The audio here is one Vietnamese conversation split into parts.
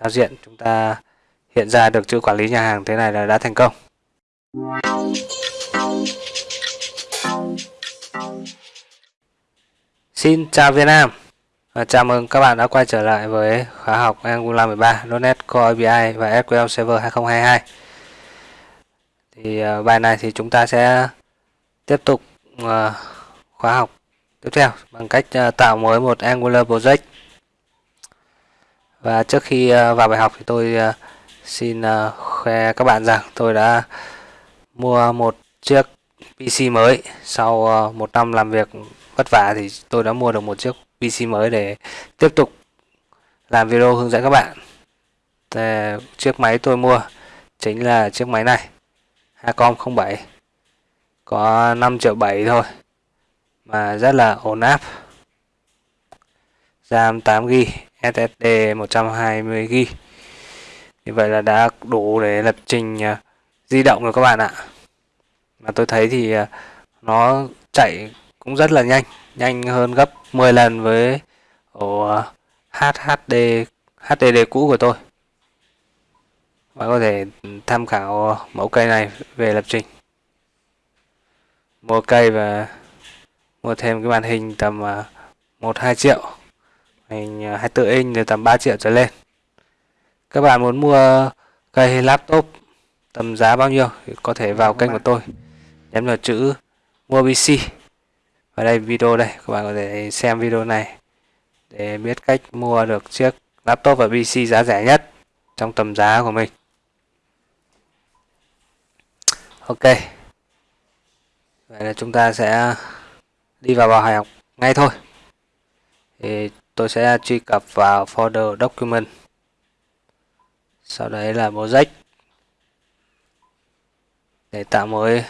giao diện, chúng ta hiện ra được chữ quản lý nhà hàng thế này là đã thành công. Xin chào Việt Nam. Và Chào mừng các bạn đã quay trở lại với khóa học Angular 13 .NET Core API và SQL Server 2022 thì ờ, bài này thì chúng ta sẽ tiếp tục ờ, khóa học tiếp theo bằng cách ờ, tạo mới một Angular project và trước khi ờ, vào bài học thì tôi ờ, xin ờ, khoe các bạn rằng tôi đã mua một chiếc PC mới. Sau một năm làm việc vất vả thì tôi đã mua được một chiếc PC mới để tiếp tục làm video hướng dẫn các bạn. Thì chiếc máy tôi mua chính là chiếc máy này, Hacom 07 có 5 triệu 7 thôi, mà rất là ổn áp. RAM 8GB SSD 120GB như vậy là đã đủ để lập trình à, di động rồi các bạn ạ. Mà tôi thấy thì à, nó chạy cũng rất là nhanh nhanh hơn gấp 10 lần với ổ à, HHD HDD cũ của tôi. Bạn có thể tham khảo mẫu cây này về lập trình. Mua cây và mua thêm cái màn hình tầm 1-2 triệu hình 24 à, inch thì tầm 3 triệu trở lên. Các bạn muốn mua cây laptop tầm giá bao nhiêu thì có thể vào kênh của tôi. Nhấn vào chữ mua PC ở đây, video đây. Các bạn có thể xem video này để biết cách mua được chiếc laptop và PC giá rẻ nhất trong tầm giá của mình. Ok. Vậy là chúng ta sẽ đi vào bài học ngay thôi. Thì tôi sẽ truy cập vào folder document. Sau đấy là project để tạo mới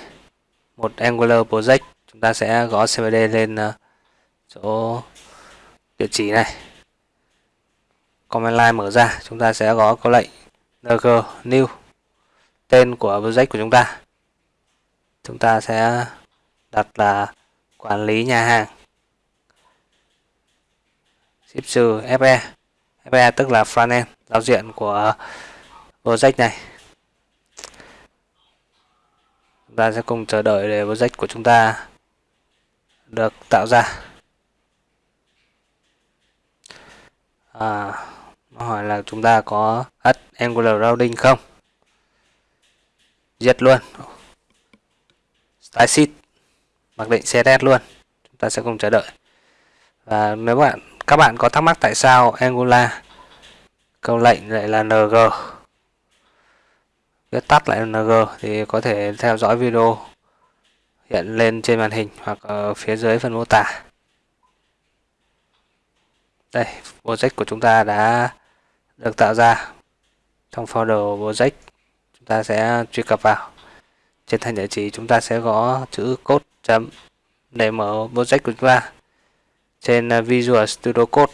một angular project chúng ta sẽ gõ cmd lên ờ, chỗ địa chỉ này. Command line mở ra, chúng ta sẽ gõ câu lệnh ng new, tên của project của chúng ta. Chúng ta sẽ đặt là quản lý nhà hàng ship trừ fe fe tức là frontend giao diện của project này. Chúng ta sẽ cùng chờ đợi để project của chúng ta được tạo ra. À, nó hỏi là chúng ta có add angular routing không? Diệt luôn. Style sheet mặc định css luôn. Chúng ta sẽ cùng chờ đợi. Và nếu bạn các bạn có thắc mắc tại sao angular? Câu lệnh lại là ng viết tắt lại là ng thì có thể theo dõi video hiện lên trên màn hình hoặc ở phía dưới phần mô tả. Đây, project của chúng ta đã được tạo ra. Trong folder project, chúng ta sẽ truy cập vào. Trên thanh địa chỉ chúng ta sẽ gõ chữ code chấm để mở project của chúng ta trên à, Visual Studio Code.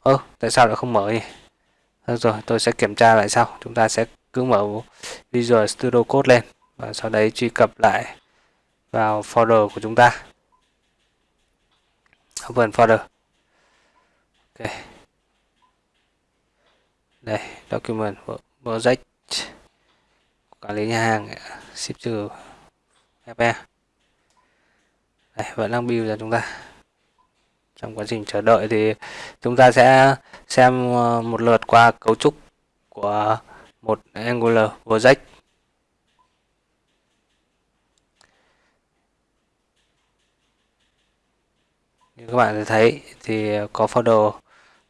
Ơ oh, tại sao lại không mở nhỉ được rồi tôi sẽ kiểm tra lại sau. Chúng ta sẽ cứ mở Visual Studio Code lên và sau đấy truy cập lại vào folder của chúng ta. Open folder. Ok. Đây document project. Quản lý nhà hàng ship trừ fe đây vẫn đang build ra chúng ta trong quá trình chờ đợi thì chúng ta sẽ xem ờ, một lượt qua cấu trúc của một Angular project. Như các bạn thấy thì có folder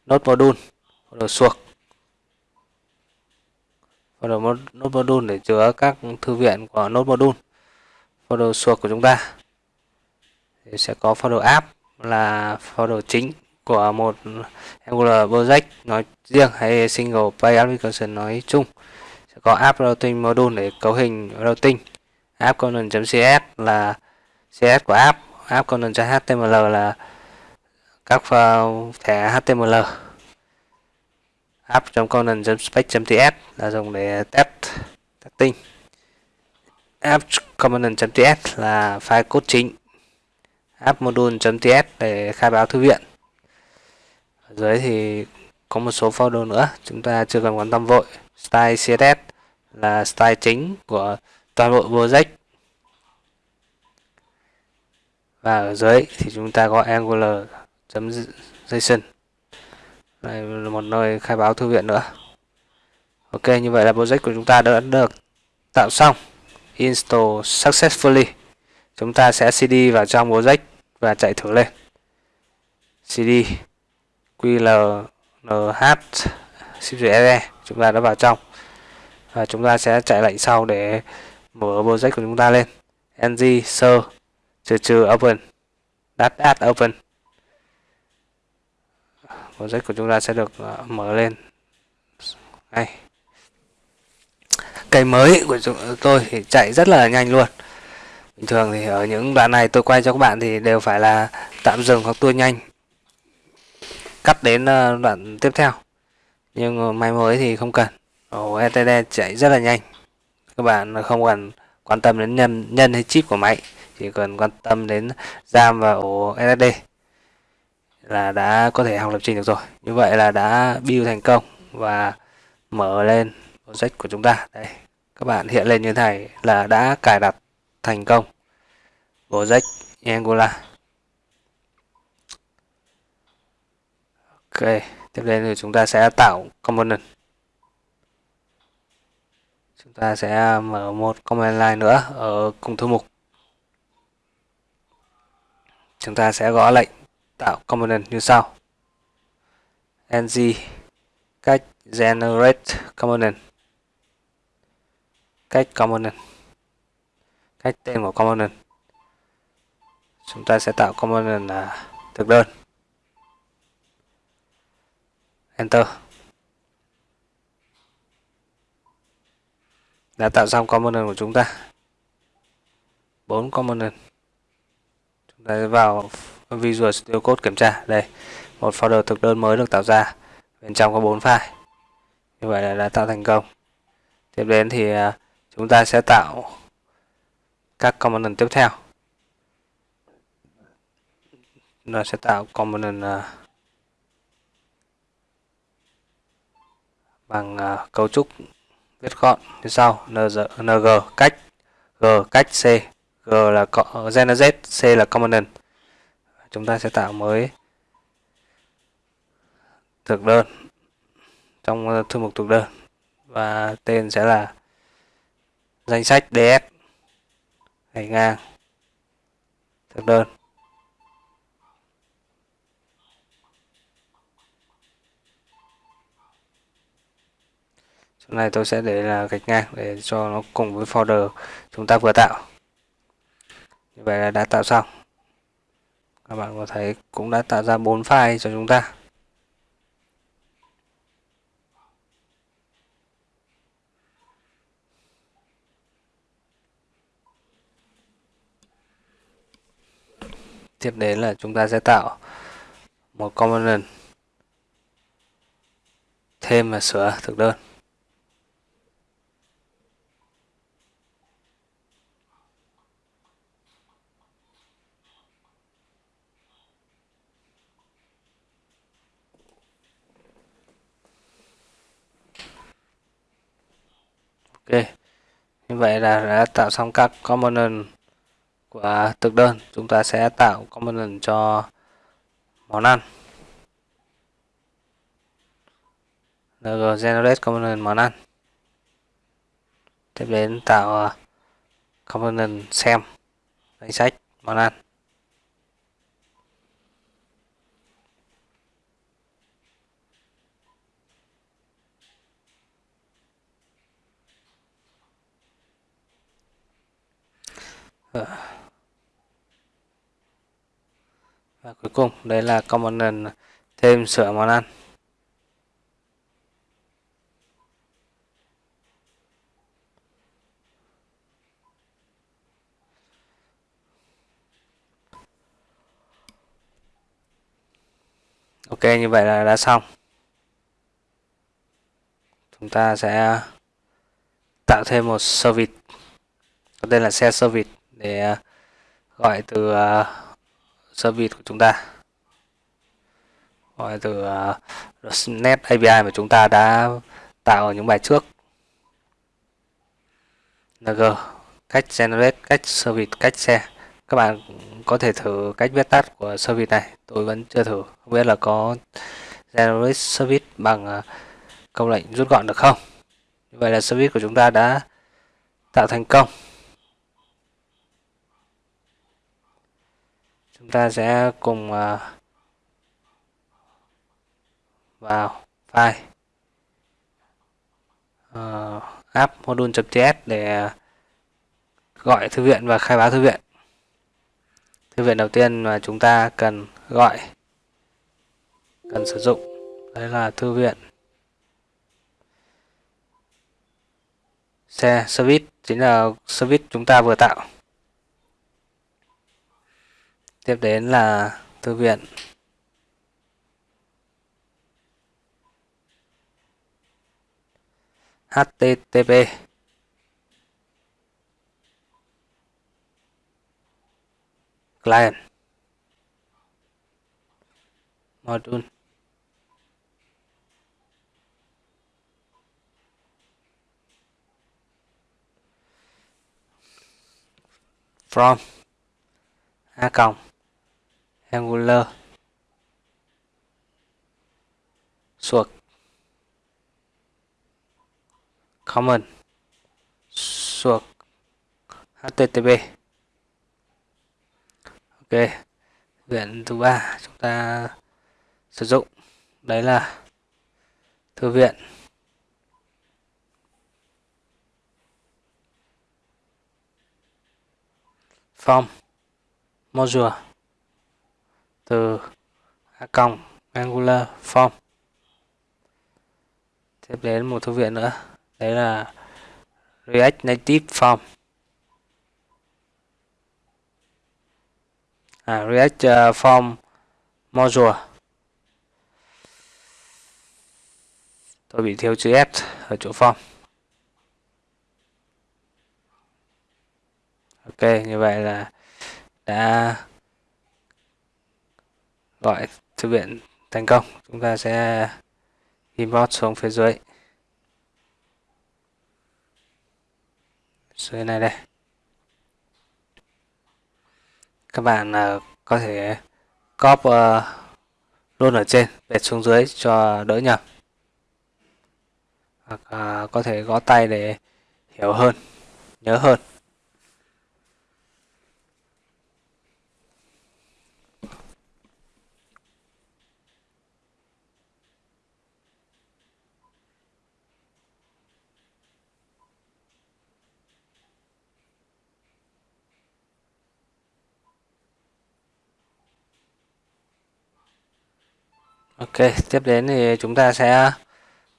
node module folder suộc. Folder node module để chứa các thư viện của node module folder suộc của chúng ta. Thì sẽ có folder app là folder chính của một Angular project nói riêng hay single page application nói chung. Sẽ có app routing module để cấu hình routing. App component.cs là cs của app. App component.html là các thẻ html. App.component.spec.ts là dùng để test, testing. App component.ts là file code chính app module.ts để khai báo thư viện. Ở dưới thì có một số folder nữa, chúng ta chưa cần quan tâm vội. Style css là style chính của toàn bộ project. Và ở dưới thì chúng ta có angular.json đây là một nơi khai báo thư viện nữa. Ok, như vậy là project của chúng ta đã được tạo xong. Install successfully chúng ta sẽ cd vào trong project và chạy thử lên. Cd qlnh ship chúng ta đã vào trong. Và chúng ta sẽ chạy lệnh sau để mở project của chúng ta lên. Ng sơ, trừ trừ, open. Dash dash open. Project của chúng ta sẽ được ờ, mở lên. Đây cây mới của chúng ờ, tôi thì chạy rất là nhanh luôn bình thường thì ở những đoạn này tôi quay cho các bạn thì đều phải là tạm dừng hoặc tua nhanh. Cắt đến ờ, đoạn tiếp theo. Nhưng máy mới thì không cần. Ổ ETD chạy rất là nhanh. Các bạn không cần quan tâm đến nhân, nhân hay chip của máy chỉ cần quan tâm đến RAM và ổ SSD là đã có thể học lập trình được rồi. Như vậy là đã build thành công và mở lên project của chúng ta. Đây các bạn hiện lên như thế này là đã cài đặt thành công. Project Angular ok, tiếp đến thì chúng ta sẽ tạo component. Chúng ta sẽ mở một command line nữa ở cùng thư mục. Chúng ta sẽ gõ lệnh tạo component như sau. Ng, cách generate component. Cách component cách tên của component chúng ta sẽ tạo component là thực đơn. Enter. Đã tạo xong component của chúng ta. Bốn component chúng ta vào Visual Studio Code kiểm tra. Đây, một folder thực đơn mới được tạo ra. Bên trong có bốn file. Như vậy là đã tạo thành công. Tiếp đến thì à, chúng ta sẽ tạo các component tiếp theo. Nó sẽ tạo component à, bằng uh, cấu trúc viết gọn như sau. Ng cách g cách c. G là generate c là component. Chúng ta sẽ tạo mới thực đơn trong thư mục thực đơn. Và tên sẽ là danh sách ds gạch ngang thực đơn. Chỗ này tôi sẽ để là gạch ngang để cho nó cùng với folder chúng ta vừa tạo. Như vậy là đã tạo xong. Các bạn có thấy cũng đã tạo ra bốn file cho chúng ta. Tiếp đến là chúng ta sẽ tạo một component thêm và sửa thực đơn. Ok. Như vậy là đã tạo xong các component của thực đơn, chúng ta sẽ tạo component cho món ăn. Ng generate component món ăn. Tiếp đến tạo ờ, component xem, danh sách món ăn. Ờ. và cuối cùng đây là component thêm sửa món ăn. Ok như vậy là đã xong. Chúng ta sẽ tạo thêm một service tên là xe service để ờ, gọi từ uh, service của chúng ta. Gọi từ à, uh, net API mà chúng ta đã tạo ở những bài trước. Ng cách generate cách service cách xe, các bạn có thể thử cách viết tắt của service này. Tôi vẫn chưa thử. Không biết là có generate service bằng à, uh, câu lệnh rút gọn được không? Như vậy là service của chúng ta đã tạo thành công. Chúng ta sẽ cùng à, vào file. Uh, app module.js để gọi thư viện và khai báo thư viện. Thư viện đầu tiên mà chúng ta cần gọi cần sử dụng đấy là thư viện xe service. Chính là service chúng ta vừa tạo tiếp đến là thư viện. Http client. Module. From. A cộng angular. Suộc common. Suộc http ok. Viện thứ ba chúng ta sử dụng. Đấy là thư viện. Form. Module từ a cộng angular form. Tiếp đến một thư viện nữa. Đấy là React Native Form. À, React uh, Form Module. Tôi bị thiếu chữ S ở chỗ form. Ok như vậy là đã gọi thư viện thành công. Chúng ta sẽ import xuống phía dưới. Dưới này đây. Các bạn uh, có thể copy uh, luôn ở trên bệt xuống dưới cho đỡ nhầm. Hoặc uh, có thể gõ tay để hiểu hơn nhớ hơn. Ok, tiếp đến thì chúng ta sẽ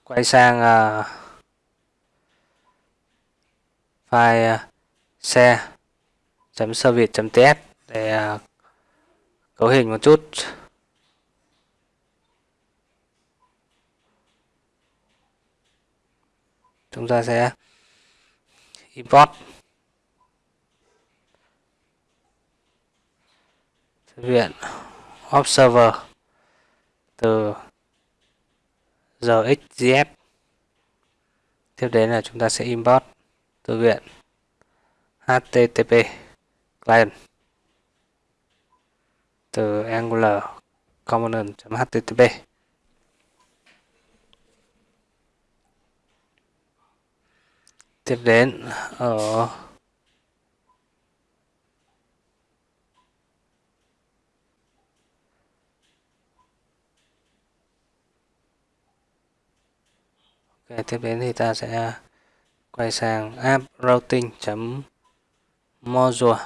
quay sang uh, file à, uh, xe service.ts để uh, cấu hình một chút. Chúng ta sẽ import viện observer từ rxjs tiếp đến là chúng ta sẽ import thư viện http client từ angular component.http tiếp đến ở Ok, tiếp đến thì ta sẽ quay sang app routing module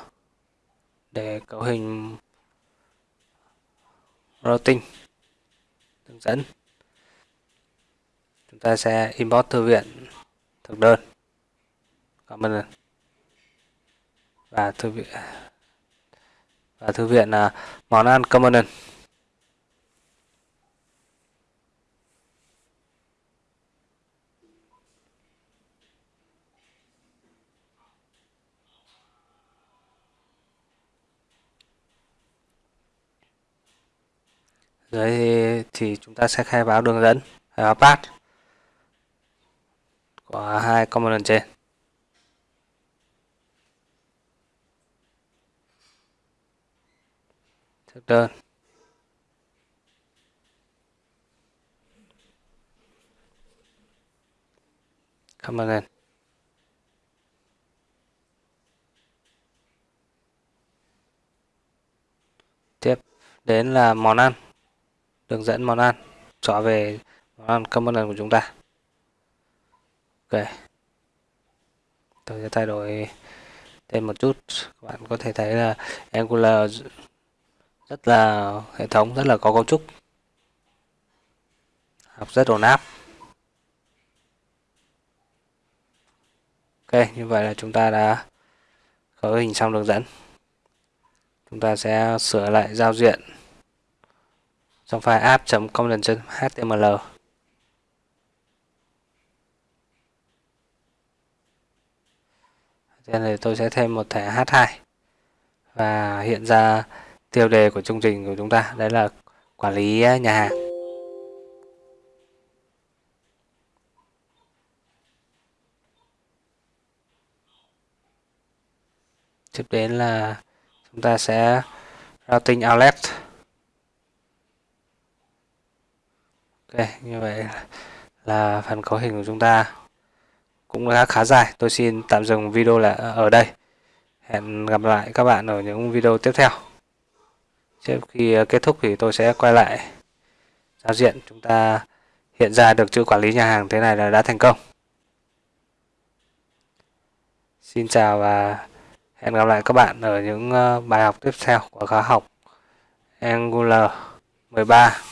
để cấu hình routing hướng dẫn. Chúng ta sẽ import thư viện thực đơn. Component và thư viện và thư viện là món ăn component dưới thì, thì chúng ta sẽ khai báo đường dẫn. Khai báo path. Của hai component trên. Thực đơn. Component tiếp. Đến là món ăn đường dẫn món ăn. Chọn về món ăn component của chúng ta. Ok. Tôi sẽ thay đổi tên một chút. Các bạn có thể thấy là Angular rất là hệ thống, rất là có cấu trúc. Học rất ổn áp. Ok, như vậy là chúng ta đã khởi hình xong đường dẫn. Chúng ta sẽ sửa lại giao diện trong file app.component.html Trên này tôi sẽ thêm một thẻ H2 và hiện ra tiêu đề của chương trình của chúng ta, đấy là quản lý nhà hàng. Tiếp đến là chúng ta sẽ routing outlet ok, như vậy là phần cấu hình của chúng ta cũng đã khá dài. Tôi xin tạm dừng video là ở đây. Hẹn gặp lại các bạn ở những video tiếp theo. Trước khi kết thúc thì tôi sẽ quay lại giao diện chúng ta hiện ra được chữ quản lý nhà hàng thế này là đã thành công. Xin chào và hẹn gặp lại các bạn ở những ờ, bài học tiếp theo của khóa học Angular 13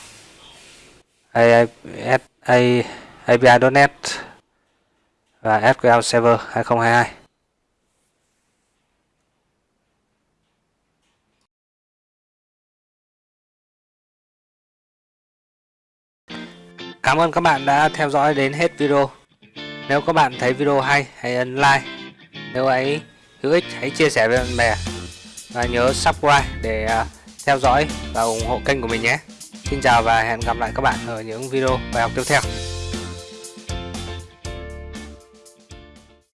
API.NET và SQL Server 2022. Cảm ơn các bạn đã theo dõi đến hết video. Nếu các bạn thấy video hay, hãy ấn like. Nếu ấy hữu ích, hãy chia sẻ với bạn bè. Và nhớ subscribe để à, theo dõi và ủng hộ kênh của mình nhé. Xin chào và hẹn gặp lại các bạn ở những video bài học tiếp theo.